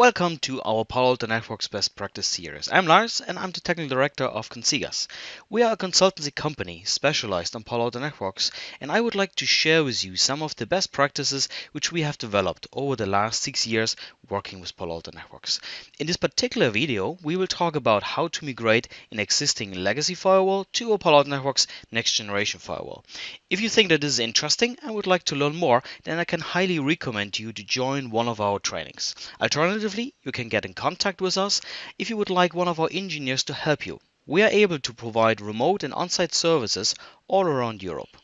Welcome to our Palo Alto Networks Best Practice series. I'm Lars and I'm the Technical Director of Consigas. We are a consultancy company specialized on Palo Alto Networks and I would like to share with you some of the best practices which we have developed over the last six years working with Palo Alto Networks. In this particular video, we will talk about how to migrate an existing legacy firewall to a Palo Alto Networks next generation firewall. If you think that this is interesting and would like to learn more, then I can highly recommend you to join one of our trainings. Alternatively, You can get in contact with us if you would like one of our engineers to help you. We are able to provide remote and on-site services all around Europe.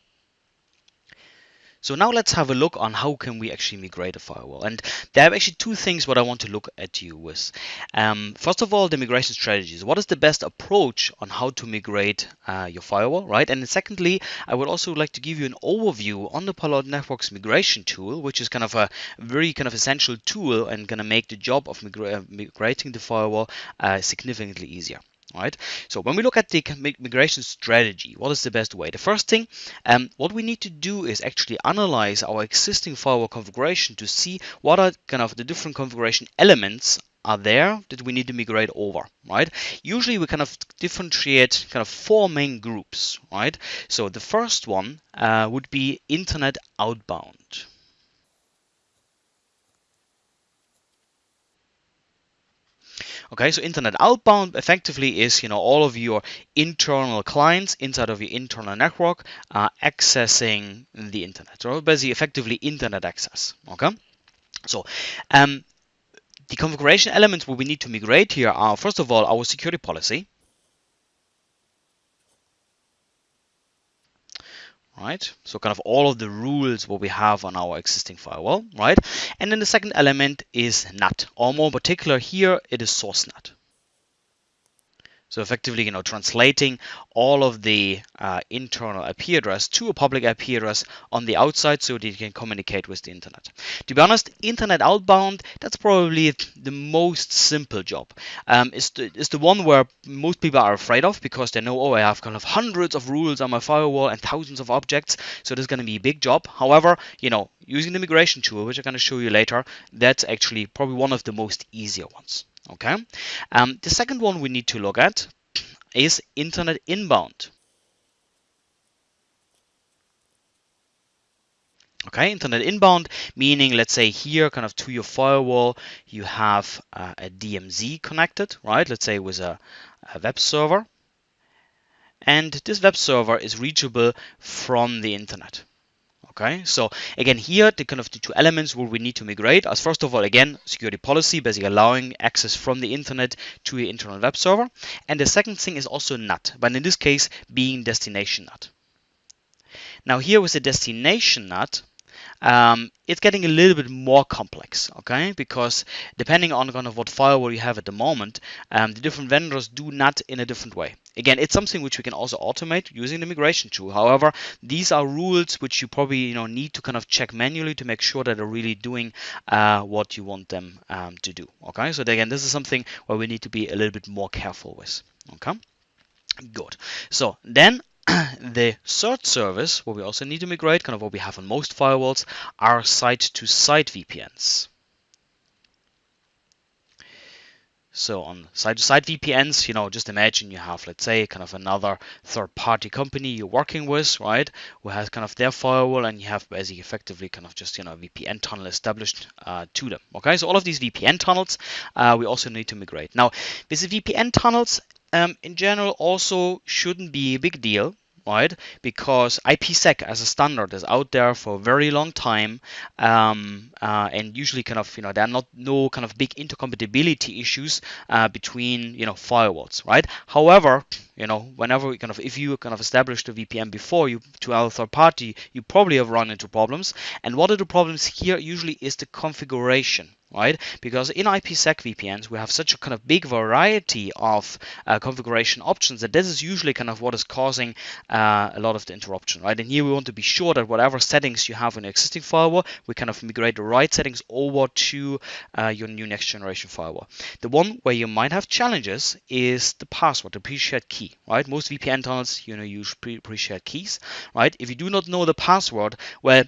So now let's have a look on how can we actually migrate a firewall. And there are actually two things what I want to look at you with. Um, first of all, the migration strategies. What is the best approach on how to migrate uh, your firewall, right? And secondly, I would also like to give you an overview on the Palo Alto Networks migration tool, which is kind of a very kind of essential tool and going to make the job of migra migrating the firewall uh, significantly easier right? So when we look at the migration strategy, what is the best way? The first thing, um, what we need to do is actually analyze our existing firewall configuration to see what are kind of the different configuration elements are there that we need to migrate over, right? Usually we kind of differentiate kind of four main groups, right? So the first one uh, would be internet outbound. Okay, so internet outbound effectively is you know all of your internal clients inside of your internal network uh, accessing the internet. So basically, effectively internet access. Okay, so um, the configuration elements what we need to migrate here are first of all our security policy. Right? So kind of all of the rules what we have on our existing firewall, right? And then the second element is NAT, or more particular here, it is source NAT. So effectively, you know, translating all of the uh, internal IP address to a public IP address on the outside so that you can communicate with the internet. To be honest, internet outbound, that's probably the most simple job. Um, it's, the, it's the one where most people are afraid of because they know, oh, I have kind of hundreds of rules on my firewall and thousands of objects. So this is going to be a big job. However, you know, using the migration tool, which I'm going to show you later, that's actually probably one of the most easier ones. Okay. Um, the second one we need to look at is internet inbound. Okay, internet inbound, meaning let's say here kind of to your firewall, you have uh, a DMZ connected, right? Let's say with a, a web server. And this web server is reachable from the internet. Okay, so again here the kind of the two elements where we need to migrate as first of all again security policy, basically allowing access from the internet to your internal web server, and the second thing is also NAT, but in this case being destination NAT. Now here with the destination NAT, um, it's getting a little bit more complex, okay? Because depending on kind of what firewall you have at the moment, um, the different vendors do NAT in a different way. Again, it's something which we can also automate using the migration tool. However, these are rules which you probably you know need to kind of check manually to make sure that they're really doing uh, what you want them um, to do. Okay, so again, this is something where we need to be a little bit more careful with. Okay, good. So then the third service, what we also need to migrate, kind of what we have on most firewalls, are site-to-site VPNs. So on site-to-site VPNs, you know, just imagine you have, let's say, kind of another third-party company you're working with, right, who has kind of their firewall, and you have basically effectively kind of just, you know, a VPN tunnel established uh, to them. Okay, so all of these VPN tunnels, uh, we also need to migrate. Now, with the VPN tunnels, um, in general also shouldn't be a big deal right? Because IPsec as a standard is out there for a very long time, um, uh, and usually kind of you know there are not no kind of big intercompatibility issues uh, between you know firewalls, right? However, you know whenever we kind of if you kind of established a VPN before you to our third party, you probably have run into problems. And what are the problems here? Usually is the configuration, right? Because in IPsec VPNs, we have such a kind of big variety of uh, configuration options that this is usually kind of what is causing uh, a lot of the interruption, right? And here we want to be sure that whatever settings you have on your existing firewall, we kind of migrate the right settings over to uh, your new next generation firewall. The one where you might have challenges is the password, the pre-shared key, right? Most VPN tunnels, you know, use pre-shared keys, right? If you do not know the password, well,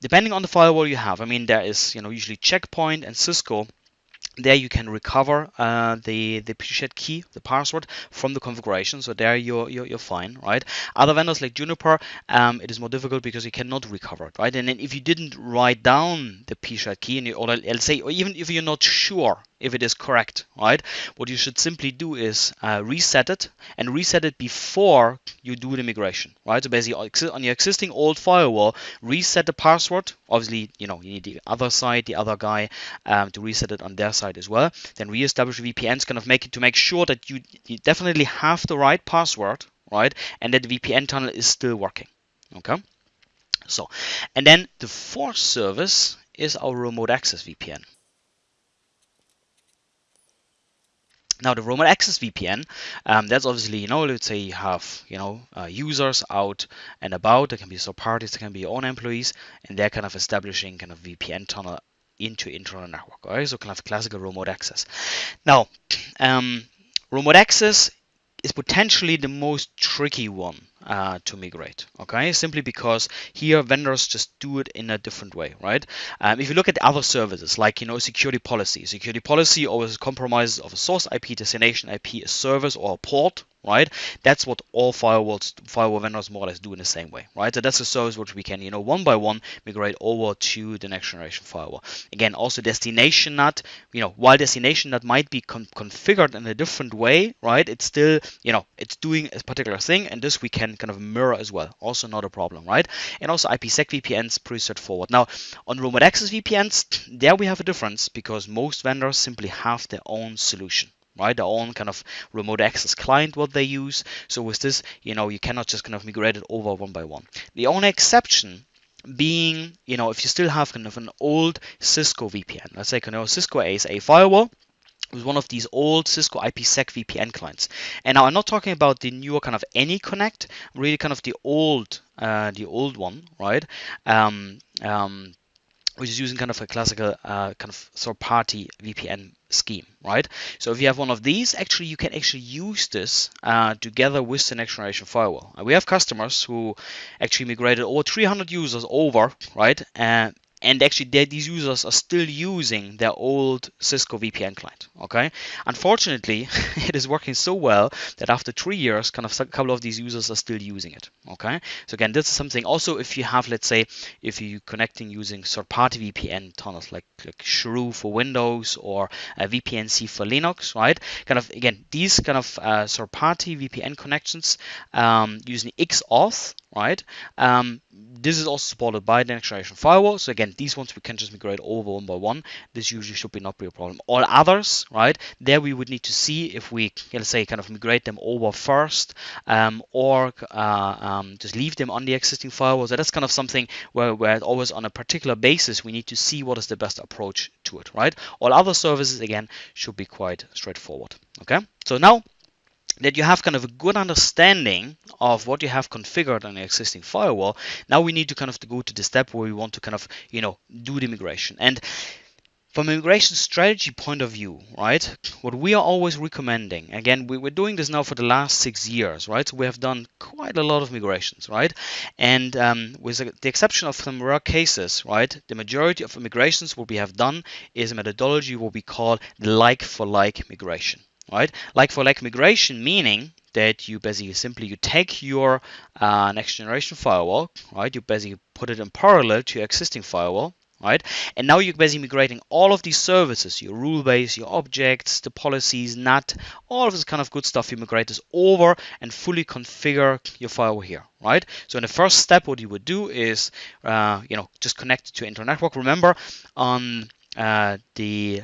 depending on the firewall you have, I mean, there is, you know, usually Checkpoint and Cisco there you can recover uh, the the shared key, the password from the configuration. So there you're, you're, you're fine, right? Other vendors like Juniper, um, it is more difficult because you cannot recover it, right? And then if you didn't write down the pre shared key, and you, or let's say, or even if you're not sure if it is correct, right? What you should simply do is uh, reset it and reset it before you do the migration, right? So basically on your existing old firewall, reset the password. Obviously, you know, you need the other side, the other guy um, to reset it on their side as well. Then reestablish VPNs, kind of make it to make sure that you, you definitely have the right password, right? And that the VPN tunnel is still working, okay? So, and then the fourth service is our remote access VPN. Now the remote access VPN, um, that's obviously, you know, let's say you have, you know, uh, users out and about, there can be third parties, there can be your own employees, and they're kind of establishing kind of VPN tunnel into internal network, right? So kind of classical remote access. Now, um, remote access is potentially the most tricky one uh, to migrate. Okay, simply because here vendors just do it in a different way, right? Um, if you look at other services like you know security policy, security policy always compromises of a source IP, destination IP, a service or a port, right? That's what all firewalls, firewall vendors more or less do in the same way, right? So that's a service which we can, you know, one by one migrate over to the next generation firewall. Again, also destination NAT, you know, while destination NAT might be con configured in a different way, right? It's still, you know, it's doing a particular thing, and this we can kind of mirror as well. Also not a problem, right? And also IPsec VPNs, pretty straightforward. Now, on remote access VPNs, there we have a difference because most vendors simply have their own solution right? Their own kind of remote access client, what they use. So with this, you know, you cannot just kind of migrate it over one by one. The only exception being, you know, if you still have kind of an old Cisco VPN, let's say kind of Cisco ASA firewall, with one of these old Cisco IPsec VPN clients. And now I'm not talking about the newer kind of AnyConnect, really kind of the old, uh, the old one, right? Um, um, which is using kind of a classical uh, kind of third-party VPN scheme, right? So if you have one of these, actually you can actually use this uh, together with the next generation firewall. We have customers who actually migrated over 300 users over, right? And and actually these users are still using their old Cisco VPN client. Okay, unfortunately, it is working so well that after three years, kind of a couple of these users are still using it. Okay, so again, this is something. Also, if you have, let's say, if you're connecting using third-party VPN tunnels like like Shrew for Windows or uh, VPNC for Linux, right? Kind of again, these kind of uh, third-party VPN connections um, using XAuth right? Um, this is also supported by the next generation firewall. So again, these ones we can just migrate over one by one. This usually should be not be a problem. All others, right? There we would need to see if we, let's say, kind of migrate them over first, um, or uh, um, just leave them on the existing firewall. So that's kind of something where, where always on a particular basis we need to see what is the best approach to it, right? All other services again should be quite straightforward. Okay. So now that you have kind of a good understanding of what you have configured on the existing firewall, now we need to kind of go to the step where we want to kind of, you know, do the migration. And from migration strategy point of view, right, what we are always recommending, again, we, are doing this now for the last six years, right? So we have done quite a lot of migrations, right? And um, with the exception of some rare cases, right, the majority of migrations what we have done is a methodology what we call the like-for-like -like migration right? Like for like migration, meaning that you basically simply you take your uh, next generation firewall, right? You basically put it in parallel to your existing firewall, right? And now you're basically migrating all of these services, your rule base, your objects, the policies, NAT, all of this kind of good stuff. You migrate this over and fully configure your firewall here, right? So in the first step, what you would do is, uh, you know, just connect to internet network. Remember, on uh, the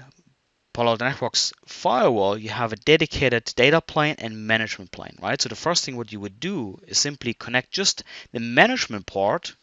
Palo Alto Networks firewall, you have a dedicated data plane and management plane, right? So the first thing what you would do is simply connect just the management port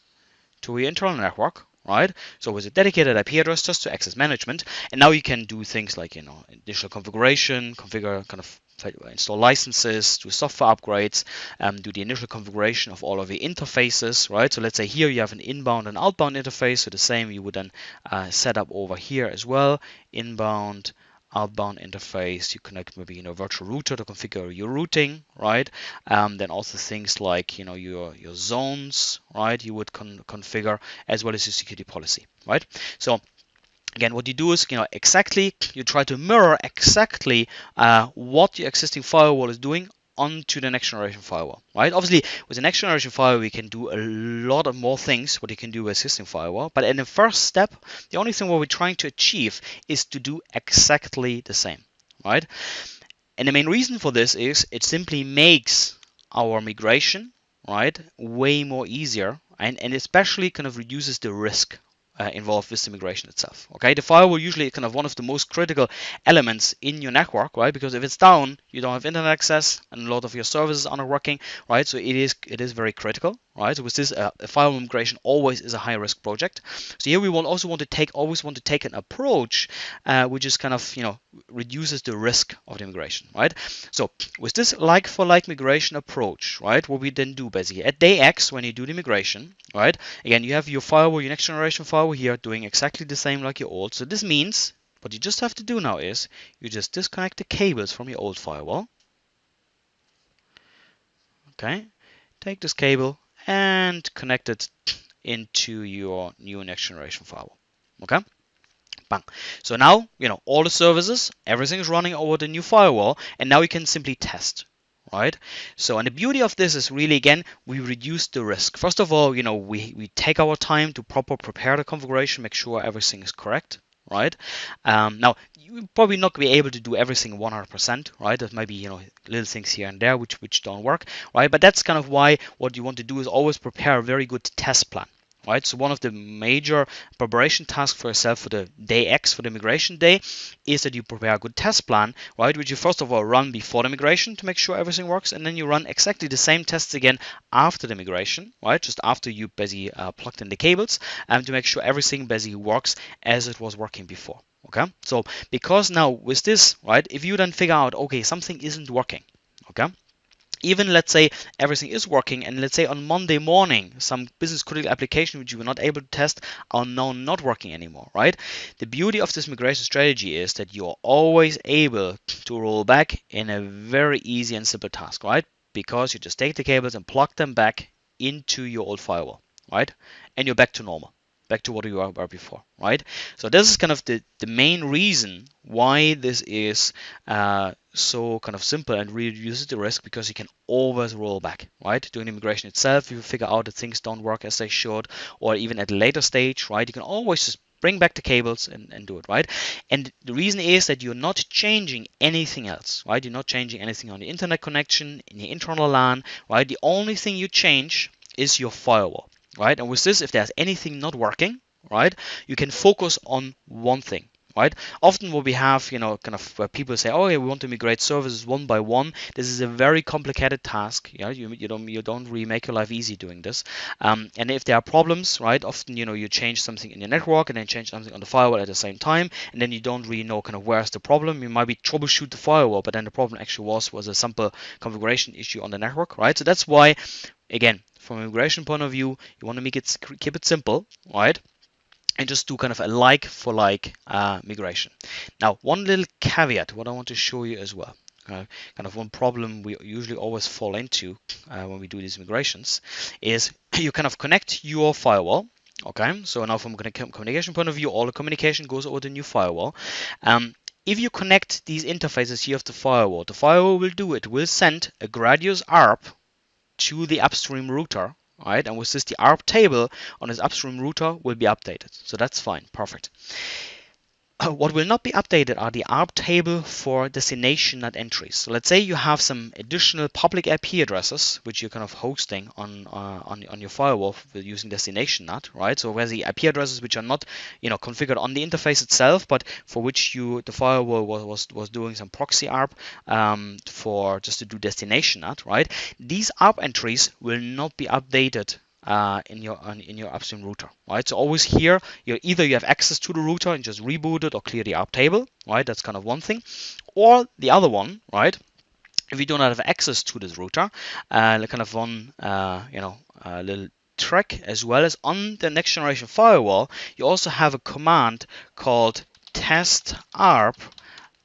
to your internal network, right? So with a dedicated IP address just to access management, and now you can do things like you know initial configuration, configure kind of install licenses, do software upgrades, um, do the initial configuration of all of the interfaces, right? So let's say here you have an inbound and outbound interface, so the same you would then uh, set up over here as well, inbound, outbound interface. You connect maybe you know virtual router to configure your routing, right? Um, then also things like you know your your zones, right? You would con configure as well as your security policy, right? So again what you do is you know exactly you try to mirror exactly uh, what your existing firewall is doing onto the next generation firewall right? Obviously with the next generation firewall we can do a lot of more things what you can do with existing firewall but in the first step the only thing what we're trying to achieve is to do exactly the same right? And the main reason for this is it simply makes our migration right way more easier and, and especially kind of reduces the risk uh, involved with the migration itself. Okay, the firewall usually kind of one of the most critical elements in your network, right? Because if it's down, you don't have internet access, and a lot of your services are not working, right? So it is it is very critical, right? So with this, uh, firewall migration always is a high risk project. So here we will also want to take always want to take an approach uh, which is kind of you know reduces the risk of the migration, right? So with this like for like migration approach, right? What we then do basically at day X when you do the migration, right? Again, you have your firewall, your next generation firewall here doing exactly the same like your old. So this means what you just have to do now is you just disconnect the cables from your old firewall. Okay, take this cable and connect it into your new next generation firewall. Okay. Bang. So now, you know, all the services, everything is running over the new firewall, and now we can simply test, right? So, and the beauty of this is really, again, we reduce the risk. First of all, you know, we, we take our time to proper prepare the configuration, make sure everything is correct, right? Um, now, you probably not be able to do everything 100%, right? There might be, you know, little things here and there which, which don't work, right? But that's kind of why what you want to do is always prepare a very good test plan, right? So one of the major preparation tasks for yourself for the day X, for the migration day, is that you prepare a good test plan, right? Which you first of all run before the migration to make sure everything works, and then you run exactly the same tests again after the migration, right? Just after you basically uh, plugged in the cables, and um, to make sure everything basically works as it was working before. Okay, so because now with this, right, if you then figure out, okay, something isn't working, okay, even let's say everything is working and let's say on Monday morning some business critical application which you were not able to test are now not working anymore right? The beauty of this migration strategy is that you're always able to roll back in a very easy and simple task right? Because you just take the cables and plug them back into your old firewall right? And you're back to normal back to what you were before, right? So this is kind of the, the main reason why this is uh, so kind of simple and reduces the risk because you can always roll back, right? Doing immigration itself, you figure out that things don't work as they should, or even at a later stage, right? You can always just bring back the cables and, and do it, right? And the reason is that you're not changing anything else, right? You're not changing anything on the internet connection, in the internal LAN, right? The only thing you change is your firewall right? And with this, if there's anything not working, right, you can focus on one thing, right? Often what we have, you know, kind of where people say, oh, yeah, we want to migrate services one by one. This is a very complicated task. Yeah, you, you don't you don't really make your life easy doing this. Um, and if there are problems, right, often you know you change something in your network and then change something on the firewall at the same time, and then you don't really know kind of where's the problem. You might be troubleshoot the firewall, but then the problem actually was was a simple configuration issue on the network, right? So that's why, again, from a migration point of view, you want to make it keep it simple, right? And just do kind of a like for like uh, migration. Now, one little caveat, what I want to show you as well. Uh, kind of one problem we usually always fall into uh, when we do these migrations is you kind of connect your firewall okay so now from a communication point of view all the communication goes over the new firewall um, if you connect these interfaces here of the firewall the firewall will do it will send a gratuitous ARP to the upstream router, right? And with this, the ARP table on this upstream router will be updated. So that's fine, perfect. Uh, what will not be updated are the ARP table for destination NAT entries. So let's say you have some additional public IP addresses which you're kind of hosting on uh, on, on your firewall using destination NAT, right? So where the IP addresses which are not you know configured on the interface itself, but for which you the firewall was was, was doing some proxy ARP um, for just to do destination NAT, right? These ARP entries will not be updated uh, in your in your upstream router, right? So always here, you either you have access to the router and just reboot it or clear the ARP table, right? That's kind of one thing, or the other one, right? If you do not have access to this router, uh, kind of one, uh, you know, a little trick as well as on the next generation firewall, you also have a command called test ARP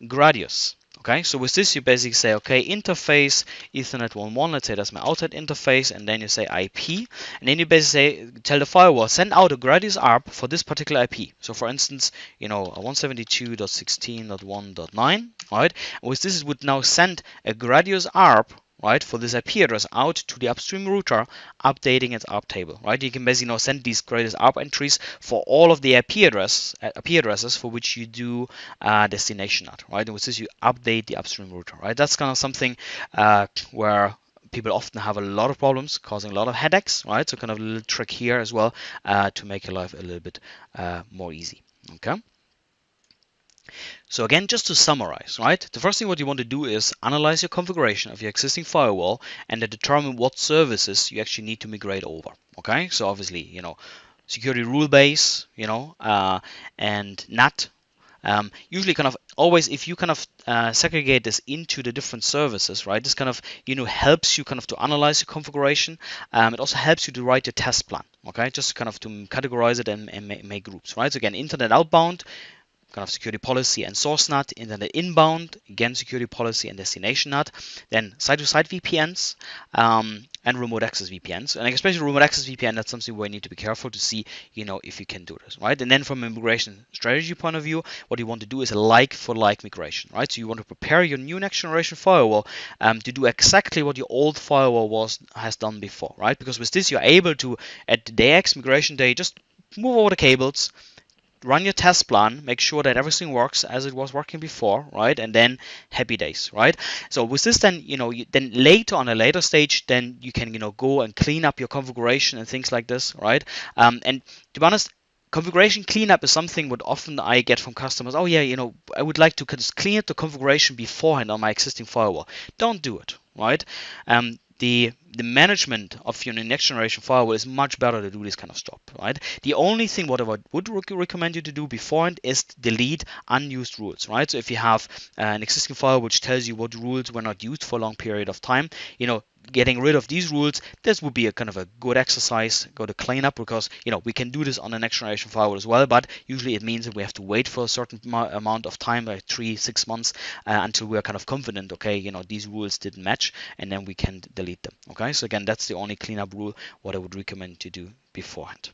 gratuitous. Okay, so with this you basically say, okay, interface Ethernet 1.1, let's say that's my outlet interface, and then you say IP, and then you basically say, tell the firewall, send out a gratuitous ARP for this particular IP. So for instance, you know, 172.16.1.9, right? With this, it would now send a gratuitous ARP right, for this IP address out to the upstream router, updating its ARP table, right? You can basically now send these gratuitous ARP entries for all of the IP address uh, IP addresses for which you do uh, destination NAT, right? And with you update the upstream router, right? That's kind of something uh, where people often have a lot of problems, causing a lot of headaches, right? So kind of a little trick here as well uh, to make your life a little bit uh, more easy, okay? So again, just to summarize, right? The first thing what you want to do is analyze your configuration of your existing firewall and then determine what services you actually need to migrate over. Okay, so obviously, you know, security rule base, you know, uh, and NAT. Um, usually, kind of always, if you kind of uh, segregate this into the different services, right? This kind of you know helps you kind of to analyze your configuration. Um, it also helps you to write your test plan. Okay, just kind of to categorize it and, and make, make groups, right? So again, internet outbound, kind of security policy and source NAT, internet inbound, again security policy and destination NAT, then site to site VPNs um, and remote access VPNs. And especially remote access VPN, that's something where you need to be careful to see, you know, if you can do this, right? And then from a migration strategy point of view, what you want to do is a like-for-like -like migration, right? So you want to prepare your new next generation firewall um, to do exactly what your old firewall was has done before, right? Because with this, you're able to, at the day X migration day, just move over the cables, run your test plan, make sure that everything works as it was working before, right? And then happy days, right? So with this, then you know, you, then later on a later stage, then you can you know go and clean up your configuration and things like this, right? Um, and to be honest, configuration cleanup is something what often I get from customers. Oh yeah, you know, I would like to just clean up the configuration beforehand on my existing firewall. Don't do it, right? Um, the the management of your next generation firewall is much better to do this kind of stuff, right? The only thing what I would recommend you to do beforehand is delete unused rules, right? So if you have uh, an existing firewall which tells you what rules were not used for a long period of time, you know, getting rid of these rules, this would be a kind of a good exercise, go to clean up because you know we can do this on the next generation firewall as well, but usually it means that we have to wait for a certain amount of time, like three, six months, uh, until we're kind of confident, okay, you know these rules didn't match, and then we can delete them. Okay, so again, that's the only cleanup rule what I would recommend to do beforehand.